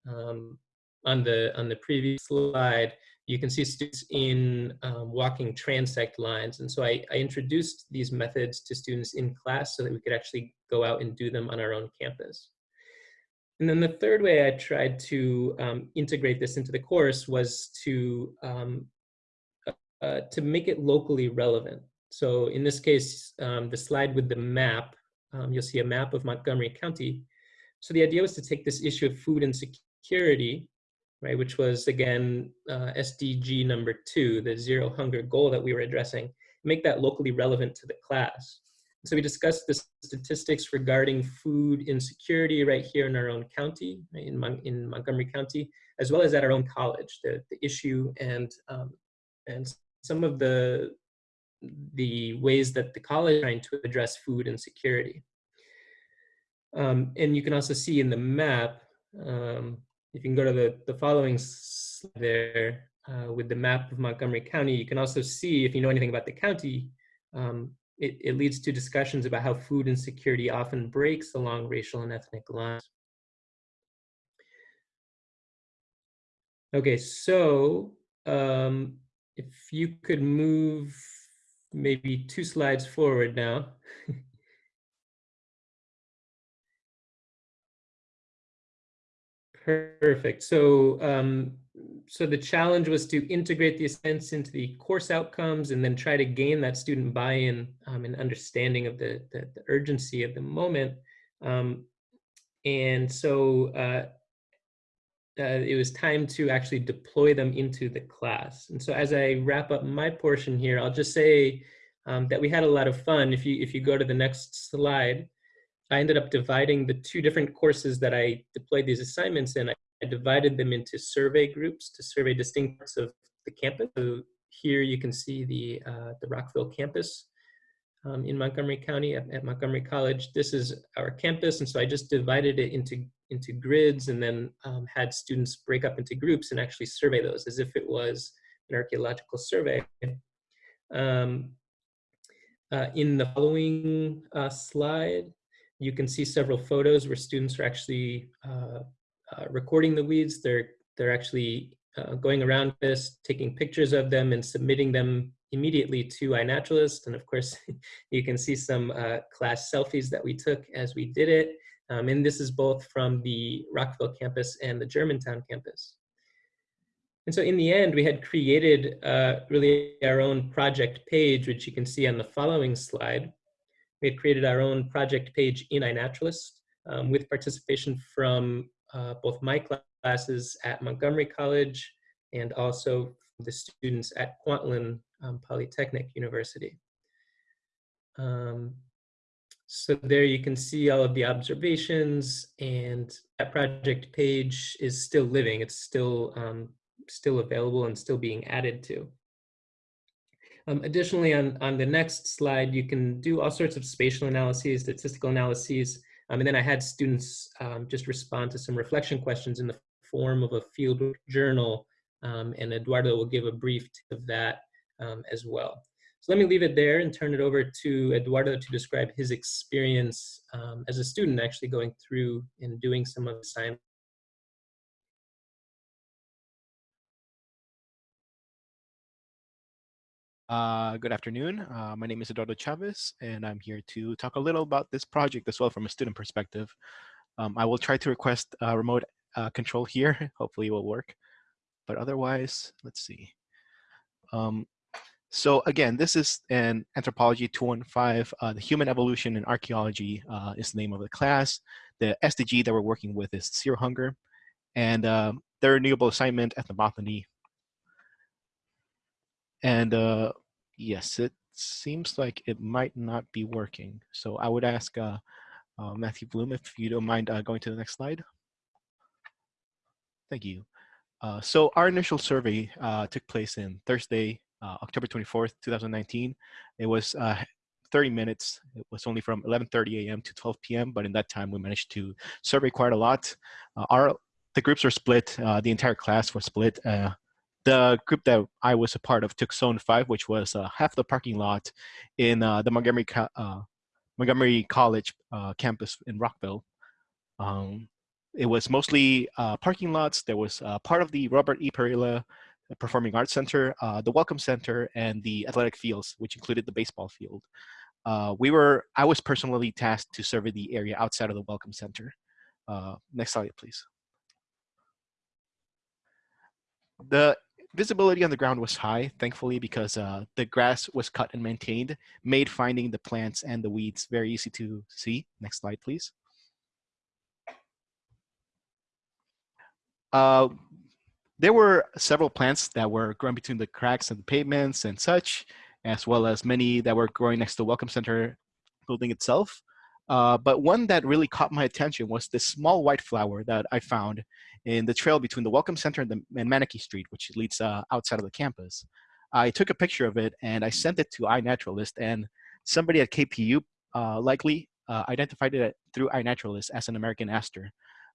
Um, on the on the previous slide, you can see students in um, walking transect lines. And so I, I, introduced these methods to students in class so that we could actually go out and do them on our own campus. And then the third way I tried to um, integrate this into the course was to, um, uh, to make it locally relevant. So in this case, um, the slide with the map, um, you'll see a map of Montgomery County. So the idea was to take this issue of food insecurity right, which was again uh, SDG number two, the zero hunger goal that we were addressing, make that locally relevant to the class. So we discussed the statistics regarding food insecurity right here in our own county, in, Mon in Montgomery County, as well as at our own college, the, the issue and, um, and some of the, the ways that the college is trying to address food insecurity. Um, and you can also see in the map, um, if you can go to the, the following slide there uh, with the map of Montgomery County, you can also see, if you know anything about the county, um, it, it leads to discussions about how food insecurity often breaks along racial and ethnic lines. Okay, so um, if you could move maybe two slides forward now. Perfect. So, um, so the challenge was to integrate the assignments into the course outcomes and then try to gain that student buy-in um, and understanding of the, the, the, urgency of the moment. Um, and so uh, uh, it was time to actually deploy them into the class. And so as I wrap up my portion here, I'll just say um, that we had a lot of fun. If you, if you go to the next slide, I ended up dividing the two different courses that I deployed these assignments in. I, I divided them into survey groups to survey distinct parts of the campus. So here you can see the, uh, the Rockville campus um, in Montgomery County at, at, Montgomery College. This is our campus, and so I just divided it into, into grids and then um, had students break up into groups and actually survey those as if it was an archaeological survey. Um, uh, in the following uh, slide, you can see several photos where students are actually uh, uh, recording the weeds. They're, they're actually uh, going around this, taking pictures of them and submitting them immediately to iNaturalist. And of course, you can see some uh, class selfies that we took as we did it. Um, and this is both from the Rockville campus and the Germantown campus. And so in the end, we had created uh, really our own project page, which you can see on the following slide. We had created our own project page in iNaturalist um, with participation from uh, both my classes at Montgomery College and also the students at Kwantlen um, Polytechnic University. Um, so there you can see all of the observations and that project page is still living. It's still, um, still available and still being added to. Um, additionally, on, on the next slide, you can do all sorts of spatial analyses, statistical analyses, um, and then I had students um, just respond to some reflection questions in the form of a field journal, um, and Eduardo will give a brief of that um, as well. So let me leave it there and turn it over to Eduardo to describe his experience um, as a student actually going through and doing some of the science Uh, good afternoon. Uh, my name is Eduardo Chavez, and I'm here to talk a little about this project as well from a student perspective. Um, I will try to request a remote uh, control here. Hopefully it will work. But otherwise, let's see. Um, so again, this is an Anthropology 215. Uh, the Human Evolution in Archaeology uh, is the name of the class. The SDG that we're working with is Zero Hunger. And uh, their renewable assignment, ethnobotany, and uh, yes, it seems like it might not be working. So I would ask uh, uh, Matthew Bloom if you don't mind uh, going to the next slide. Thank you. Uh, so our initial survey uh, took place in Thursday, October 24th, 2019. It was 30 minutes. It was only from 11.30 a.m. to 12 p.m., but in that time we managed to survey quite a lot. our The groups were split, the entire class was split the group that I was a part of took Zone 5, which was uh, half the parking lot in uh, the Montgomery, uh, Montgomery College uh, campus in Rockville. Um, it was mostly uh, parking lots. There was uh, part of the Robert E. Parilla the Performing Arts Center, the Welcome Center, and the athletic fields, which included the baseball field. We were, I was personally tasked to survey the area outside of the Welcome Center. Next slide, please. The visibility on the ground was high, thankfully, because uh, the grass was cut and maintained, made finding the plants and the weeds very easy to see. Next slide, please. Uh, there were several plants that were growing between the cracks and the pavements and such, as well as many that were growing next to the Welcome Center building itself. Uh, but one that really caught my attention was this small white flower that I found in the trail between the Welcome Center and, the, and Street, which leads uh, outside of the campus. I took a picture of it and I sent it to iNaturalist and somebody at KPU uh, likely uh, identified it through iNaturalist as an American aster.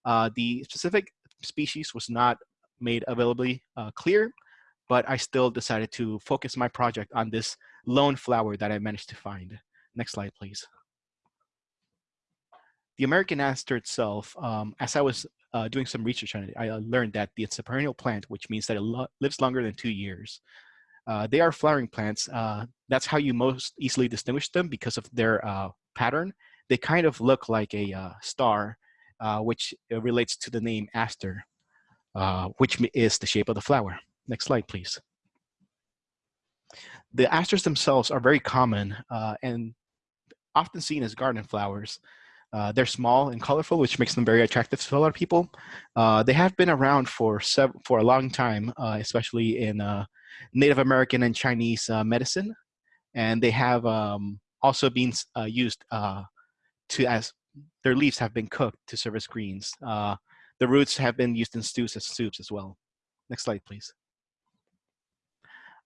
Uh, the specific species was not made availably uh, clear, but I still decided to focus my project on this lone flower that I managed to find. Next slide, please. The American aster itself, um, as I was uh, doing some research on it, I uh, learned that it's a perennial plant, which means that it lo lives longer than two years. Uh, they are flowering plants. Uh, that's how you most easily distinguish them because of their uh, pattern. They kind of look like a uh, star, which relates to the name aster, which is the shape of the flower. Next slide, please. The asters themselves are very common and often seen as garden flowers. Uh, they're small and colorful, which makes them very attractive to a lot of people. Uh, they have been around for for a long time, uh, especially in uh, Native American and Chinese uh, medicine, and they have um, also been uh, used to as their leaves have been cooked to serve as greens. the roots have been used in stews as soups as well. Next slide, please.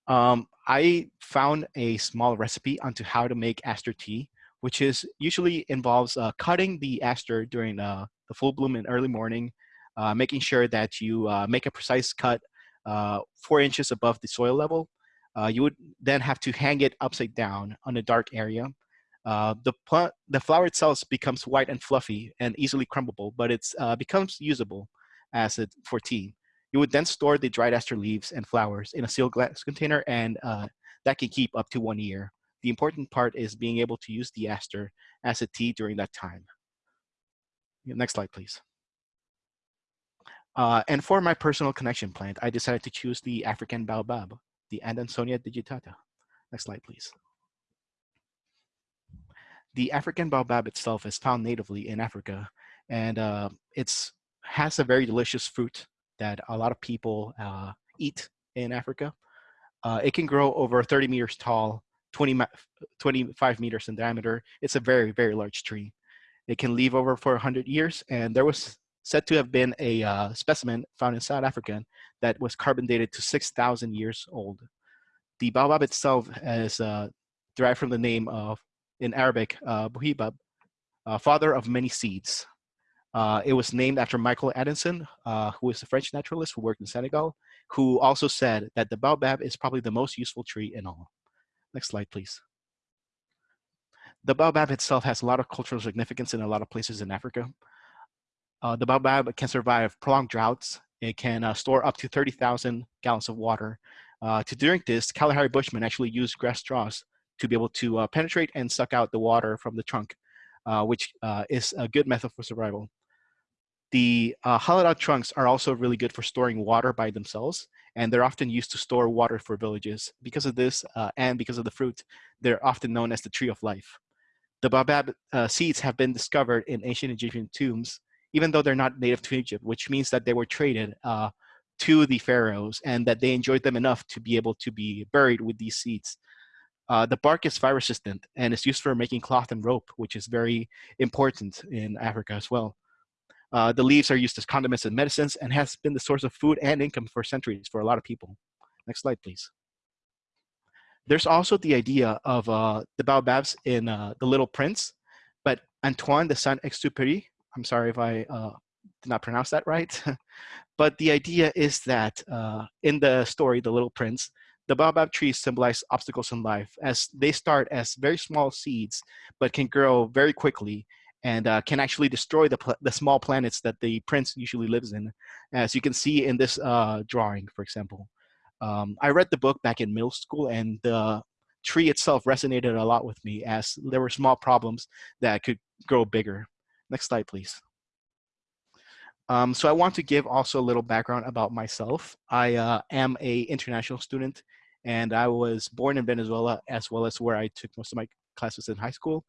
Um, I found a small recipe onto how to make aster tea which is usually involves uh, cutting the aster during uh, the full bloom in early morning, uh, making sure that you uh, make a precise cut uh, four inches above the soil level. Uh, you would then have to hang it upside down on a dark area. the, plant, the flower itself becomes white and fluffy and easily crumbable, but it becomes usable as it for tea. You would then store the dried aster leaves and flowers in a sealed glass container and that can keep up to one year. The important part is being able to use the aster as a tea during that time. Next slide, please. Uh, and for my personal connection plant, I decided to choose the African baobab, the Adansonia digitata. Next slide, please. The African baobab itself is found natively in Africa, and uh, it's has a very delicious fruit that a lot of people uh, eat in Africa. Uh, it can grow over 30 meters tall 20, 25 meters in diameter. It's a very, very large tree. It can live over for 100 years, and there was said to have been a uh, specimen found in South Africa that was carbon dated to 6,000 years old. The baobab itself is uh, derived from the name of, in Arabic, uh, Buhibab, uh, father of many seeds. Uh, it was named after Michael Adanson, uh, who is a French naturalist who worked in Senegal, who also said that the baobab is probably the most useful tree in all. Next slide, please. The baobab itself has a lot of cultural significance in a lot of places in Africa. Uh, the baobab can survive prolonged droughts. It can uh, store up to 30,000 gallons of water. Uh, to drink this, Kalahari Bushmen actually use grass straws to be able to uh, penetrate and suck out the water from the trunk, uh, which uh, is a good method for survival. The hollowed out trunks are also really good for storing water by themselves and they're often used to store water for villages. Because of this uh, and because of the fruit, they're often known as the tree of life. The baobab uh, seeds have been discovered in ancient Egyptian tombs, even though they're not native to Egypt, which means that they were traded uh, to the pharaohs and that they enjoyed them enough to be able to be buried with these seeds. Uh, the bark is fire resistant and is used for making cloth and rope, which is very important in Africa as well. Uh, the leaves are used as condiments and medicines and has been the source of food and income for centuries for a lot of people. Next slide, please. There's also the idea of uh, the baobabs in uh, The Little Prince, but Antoine de Saint-Exupéry, I'm sorry if I uh, did not pronounce that right, but the idea is that uh, in the story, The Little Prince, the baobab trees symbolize obstacles in life as they start as very small seeds, but can grow very quickly and uh, can actually destroy the, the small planets that the prince usually lives in, as you can see in this uh, drawing, for example. Um, I read the book back in middle school, and the tree itself resonated a lot with me as there were small problems that could grow bigger. Next slide, please. Um, so I want to give also a little background about myself. I uh, am a international student and I was born in Venezuela as well as where I took most of my classes in high school.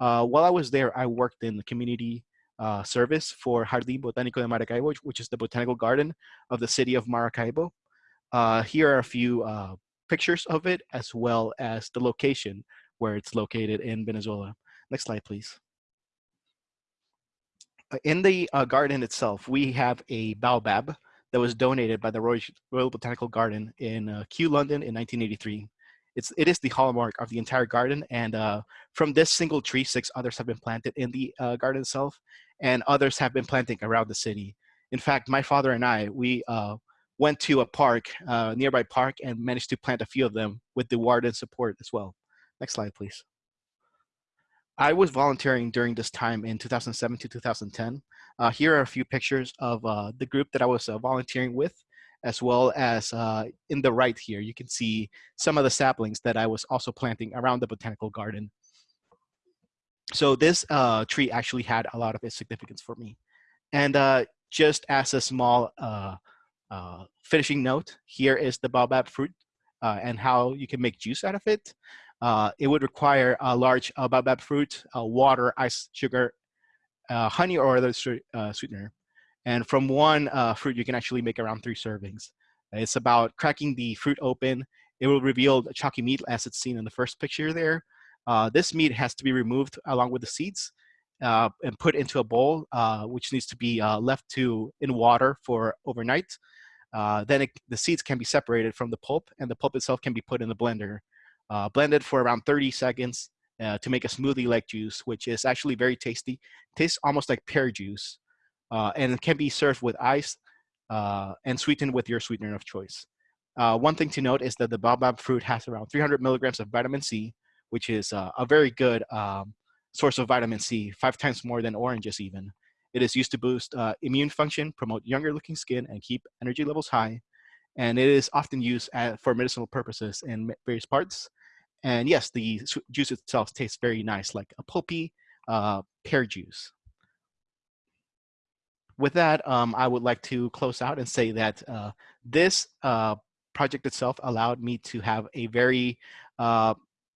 Uh, while I was there, I worked in the community uh, service for Jardín Botánico de Maracaibo, which is the botanical garden of the city of Maracaibo. Uh, here are a few uh, pictures of it as well as the location where it's located in Venezuela. Next slide, please. Uh, in the garden itself, we have a baobab that was donated by the Royal, Botanical Garden in Kew, London in 1983. It's, it is the hallmark of the entire garden. And uh, from this single tree, six others have been planted in the uh, garden itself, and others have been planting around the city. In fact, my father and I, we uh, went to a park, uh, nearby park, and managed to plant a few of them with the warden support as well. Next slide, please. I was volunteering during this time in 2007 to 2010. Uh, here are a few pictures of uh, the group that I was uh, volunteering with, as well as uh, in the right here, you can see some of the saplings that I was also planting around the botanical garden. So this uh, tree actually had a lot of its significance for me. And uh, just as a small finishing note, here is the baobab fruit and how you can make juice out of it. Uh, it would require a large uh, baobab fruit, uh, water, ice, sugar, uh, honey, or other uh, sweetener. And from one uh, fruit, you can actually make around three servings. It's about cracking the fruit open. It will reveal chalky meat as it's seen in the first picture there. this meat has to be removed along with the seeds and put into a bowl, which needs to be left to in water for overnight. then it, the seeds can be separated from the pulp and the pulp itself can be put in the blender uh, blended for around 30 seconds uh, to make a smoothie-like juice, which is actually very tasty. Tastes almost like pear juice, uh, and it can be served with ice uh, and sweetened with your sweetener of choice. Uh, one thing to note is that the baobab fruit has around 300 milligrams of vitamin C, which is uh, a very good um, source of vitamin C, five times more than oranges even. It is used to boost immune function, promote younger looking skin, and keep energy levels high. And it is often used at, for medicinal purposes in various parts. And yes, the juice itself tastes very nice, like a pulpy uh, pear juice. With that, um, I would like to close out and say that uh, this uh, project itself allowed me to have a very uh,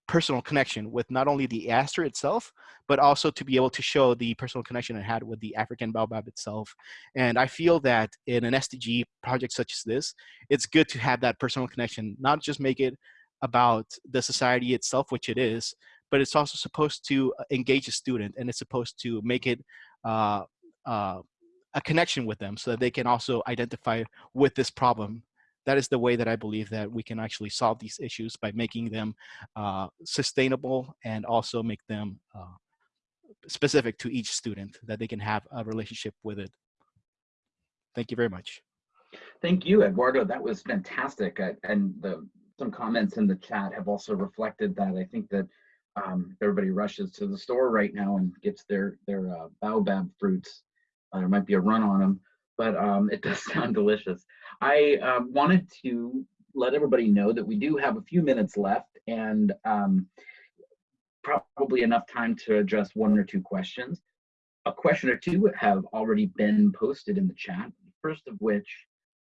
personal connection with not only the aster itself, but also to be able to show the personal connection I had with the African baobab itself. And I feel that in an SDG project such as this, it's good to have that personal connection, not just make it about the society itself, which it is, but it's also supposed to uh, engage a student and it's supposed to make it uh, uh, a connection with them so that they can also identify with this problem. That is the way that I believe that we can actually solve these issues by making them uh, sustainable and also make them uh, specific to each student that they can have a relationship with it. Thank you very much. Thank you, Eduardo. That was fantastic. Uh, and the some comments in the chat have also reflected that. I think that um, everybody rushes to the store right now and gets their their uh, baobab fruits. Uh, there might be a run on them, but um, it does sound delicious. I um, wanted to let everybody know that we do have a few minutes left and um, probably enough time to address one or two questions. A question or two have already been posted in the chat. First of which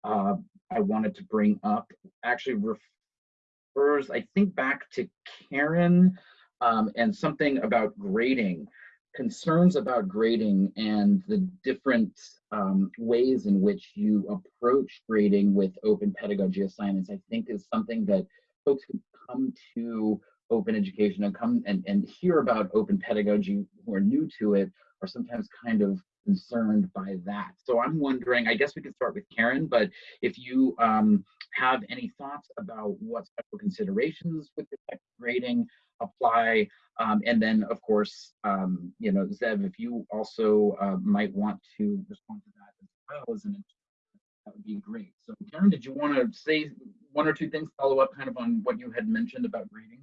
uh, I wanted to bring up actually refers, I think, back to Karen um, and something about grading, concerns about grading and the different um, ways in which you approach grading with open pedagogy assignments, I think is something that folks who come to open education and come and, and hear about open pedagogy who are new to it are sometimes kind of concerned by that. So I'm wondering, I guess we could start with Karen, but if you um, have any thoughts about what special considerations with respect to grading apply, um, and then of course, um, you know, Zev, if you also uh, might want to respond to that as well as an that would be great. So Karen, did you want to say one or two things, follow up kind of on what you had mentioned about grading?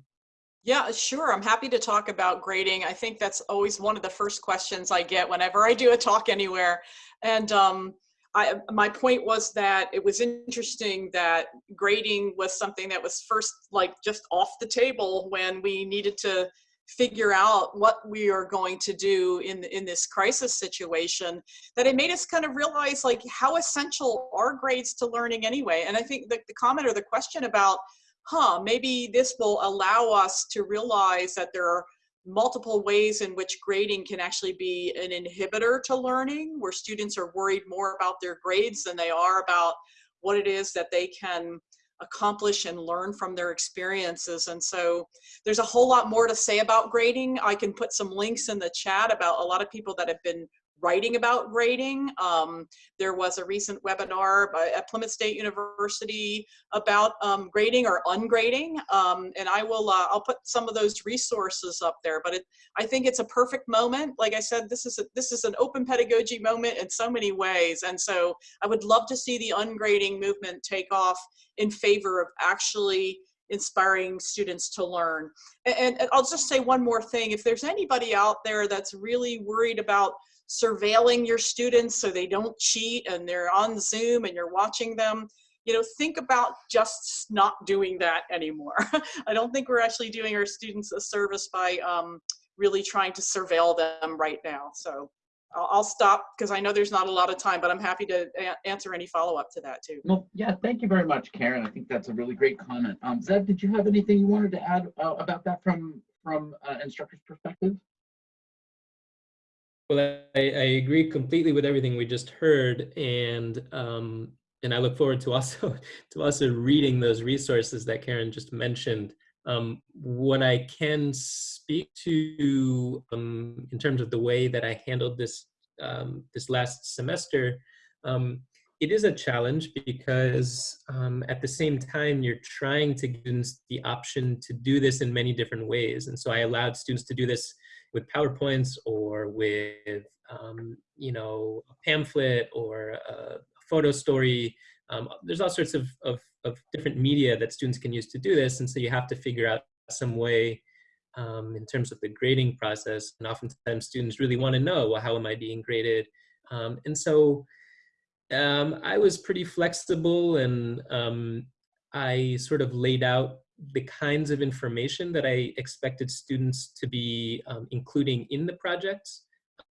Yeah, sure. I'm happy to talk about grading. I think that's always one of the first questions I get whenever I do a talk anywhere. And um, I, my point was that it was interesting that grading was something that was first like just off the table when we needed to figure out what we are going to do in in this crisis situation that it made us kind of realize like how essential are grades to learning anyway and i think the, the comment or the question about huh maybe this will allow us to realize that there are multiple ways in which grading can actually be an inhibitor to learning where students are worried more about their grades than they are about what it is that they can accomplish and learn from their experiences. And so there's a whole lot more to say about grading. I can put some links in the chat about a lot of people that have been writing about grading. Um, there was a recent webinar by, at Plymouth State University about um, grading or ungrading, um, and I will uh, I'll put some of those resources up there. But it, I think it's a perfect moment. Like I said, this is a, this is an open pedagogy moment in so many ways, and so I would love to see the ungrading movement take off in favor of actually inspiring students to learn. And, and, I'll just say one more thing. If there's anybody out there that's really worried about surveilling your students so they don't cheat and they're on Zoom and you're watching them, you know, think about just not doing that anymore. I don't think we're actually doing our students a service by um, really trying to surveil them right now. So I'll, stop because I know there's not a lot of time, but I'm happy to answer any follow-up to that too. Well, yeah, thank you very much, Karen. I think that's a really great comment. Um, did you have anything you wanted to add uh, about that from from uh, instructor's perspective? Well, I, I agree completely with everything we just heard, and um, and I look forward to also to also reading those resources that Karen just mentioned. Um, what I can speak to um, in terms of the way that I handled this um, this last semester, um, it is a challenge because um, at the same time you're trying to give students the option to do this in many different ways, and so I allowed students to do this with PowerPoints or with, um, you know, a pamphlet or a photo story. Um, there's all sorts of, of, of, different media that students can use to do this. And so you have to figure out some way um, in terms of the grading process. And oftentimes students really want to know, well, how am I being graded? Um, and so um, I was pretty flexible and um, I sort of laid out the kinds of information that I expected students to be um, including in the projects.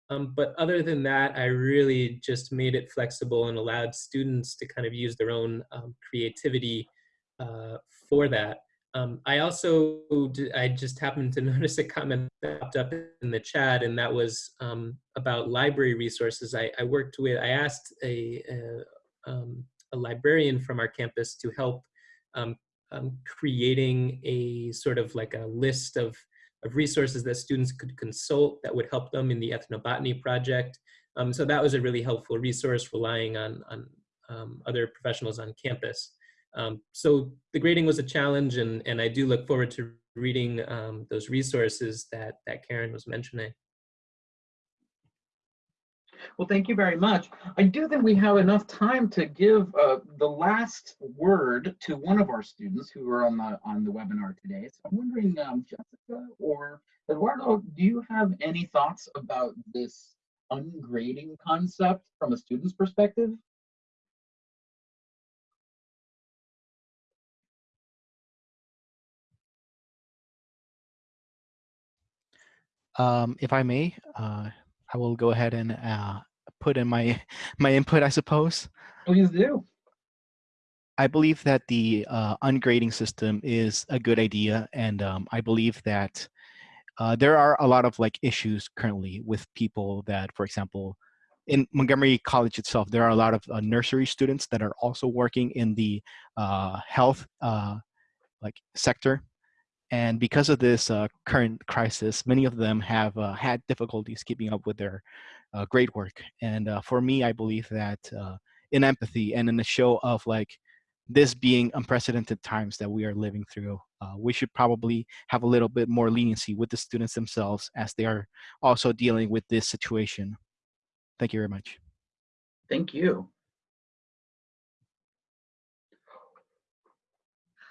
Um, but other than that, I really just made it flexible and allowed students to kind of use their own um, creativity uh, for that. Um, I also, I just happened to notice a comment that popped up in the chat and that was um, about library resources. I, I, worked with, I asked a, a, um, a librarian from our campus to help um, um, creating a sort of like a list of, of resources that students could consult that would help them in the ethnobotany project. Um, so that was a really helpful resource relying on, on um, other professionals on campus. Um, so the grading was a challenge and, and I do look forward to reading um, those resources that, that Karen was mentioning. Well, thank you very much. I do think we have enough time to give uh, the last word to one of our students who are on the on the webinar today. So I'm wondering, um, Jessica or Eduardo, do you have any thoughts about this ungrading concept from a student's perspective? Um, if I may, uh, I will go ahead and uh, put in my my input, I suppose. Please do. I believe that the uh, ungrading system is a good idea, and um, I believe that uh, there are a lot of like issues currently with people that, for example, in Montgomery College itself, there are a lot of uh, nursery students that are also working in the uh, health uh, like sector, and because of this uh, current crisis, many of them have uh, had difficulties keeping up with their uh, grade work. And uh, for me, I believe that uh, in empathy and in the show of like this being unprecedented times that we are living through, uh, we should probably have a little bit more leniency with the students themselves as they are also dealing with this situation. Thank you very much. Thank you.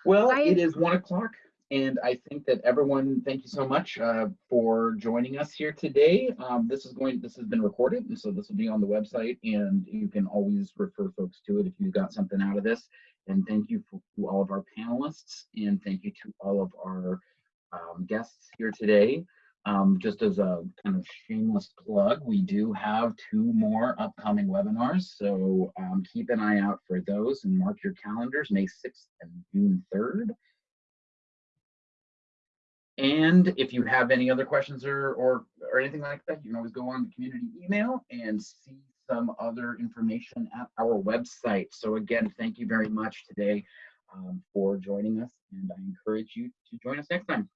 Well, I- it is one o'clock And I think that everyone, thank you so much uh, for joining us here today. Um, this is going, this has been recorded, and so this will be on the website, and you can always refer folks to it if you got something out of this. And thank you for, to all of our panelists, and thank you to all of our um, guests here today. Um, just as a kind of shameless plug, we do have two more upcoming webinars, so um, keep an eye out for those and mark your calendars, May 6th and June 3rd. And if you have any other questions or, or, or anything like that, you can always go on the community email and see some other information at our website. So again, thank you very much today um, for joining us, and I encourage you to join us next time.